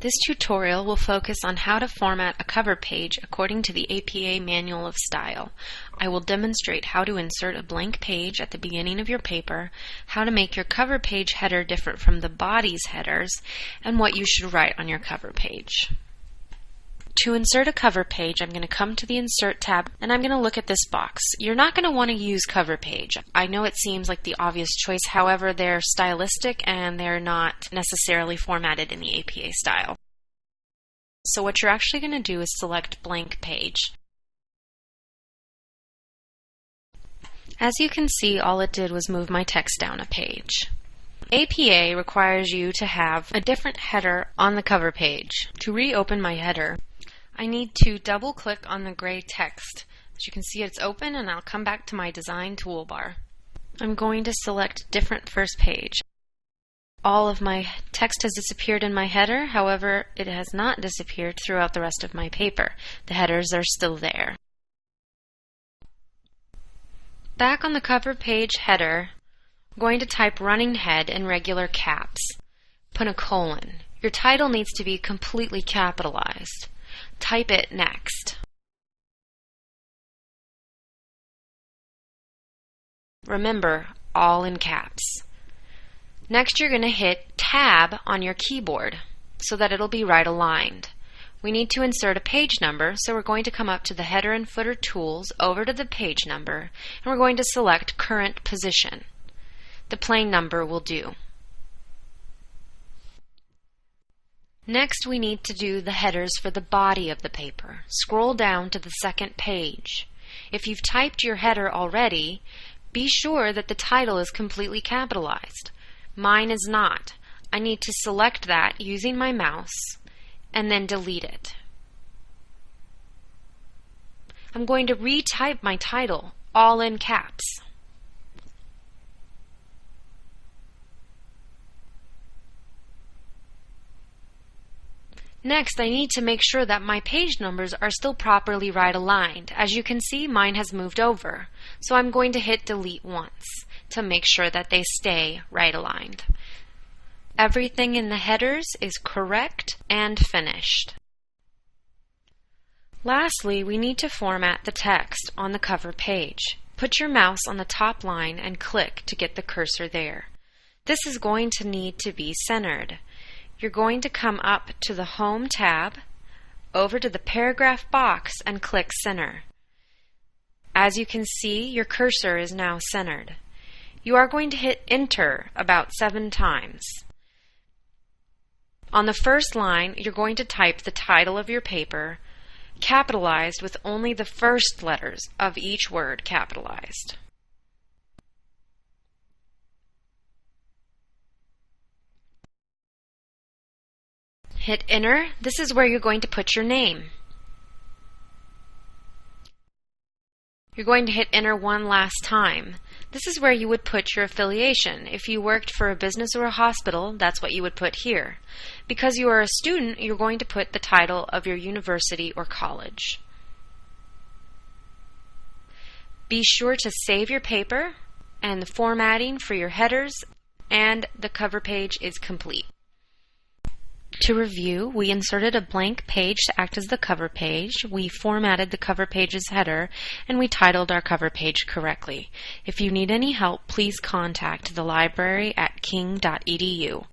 This tutorial will focus on how to format a cover page according to the APA Manual of Style. I will demonstrate how to insert a blank page at the beginning of your paper, how to make your cover page header different from the body's headers, and what you should write on your cover page. To insert a cover page, I'm going to come to the Insert tab and I'm going to look at this box. You're not going to want to use cover page. I know it seems like the obvious choice, however, they're stylistic and they're not necessarily formatted in the APA style. So what you're actually going to do is select blank page. As you can see, all it did was move my text down a page. APA requires you to have a different header on the cover page. To reopen my header, I need to double click on the gray text. As you can see it's open and I'll come back to my design toolbar. I'm going to select different first page. All of my text has disappeared in my header, however it has not disappeared throughout the rest of my paper. The headers are still there. Back on the cover page header, I'm going to type running head in regular caps. Put a colon. Your title needs to be completely capitalized. Type it next. Remember, all in caps. Next you're going to hit Tab on your keyboard so that it'll be right aligned. We need to insert a page number, so we're going to come up to the header and footer tools, over to the page number, and we're going to select current position. The plain number will do. Next we need to do the headers for the body of the paper. Scroll down to the second page. If you've typed your header already, be sure that the title is completely capitalized. Mine is not. I need to select that using my mouse and then delete it. I'm going to retype my title all in caps. Next, I need to make sure that my page numbers are still properly right aligned. As you can see, mine has moved over. So I'm going to hit delete once to make sure that they stay right aligned. Everything in the headers is correct and finished. Lastly, we need to format the text on the cover page. Put your mouse on the top line and click to get the cursor there. This is going to need to be centered you're going to come up to the Home tab, over to the paragraph box and click Center. As you can see, your cursor is now centered. You are going to hit Enter about seven times. On the first line, you're going to type the title of your paper, capitalized with only the first letters of each word capitalized. Hit enter. This is where you're going to put your name. You're going to hit enter one last time. This is where you would put your affiliation. If you worked for a business or a hospital, that's what you would put here. Because you are a student, you're going to put the title of your university or college. Be sure to save your paper and the formatting for your headers and the cover page is complete. To review, we inserted a blank page to act as the cover page, we formatted the cover page's header, and we titled our cover page correctly. If you need any help, please contact the library at king.edu.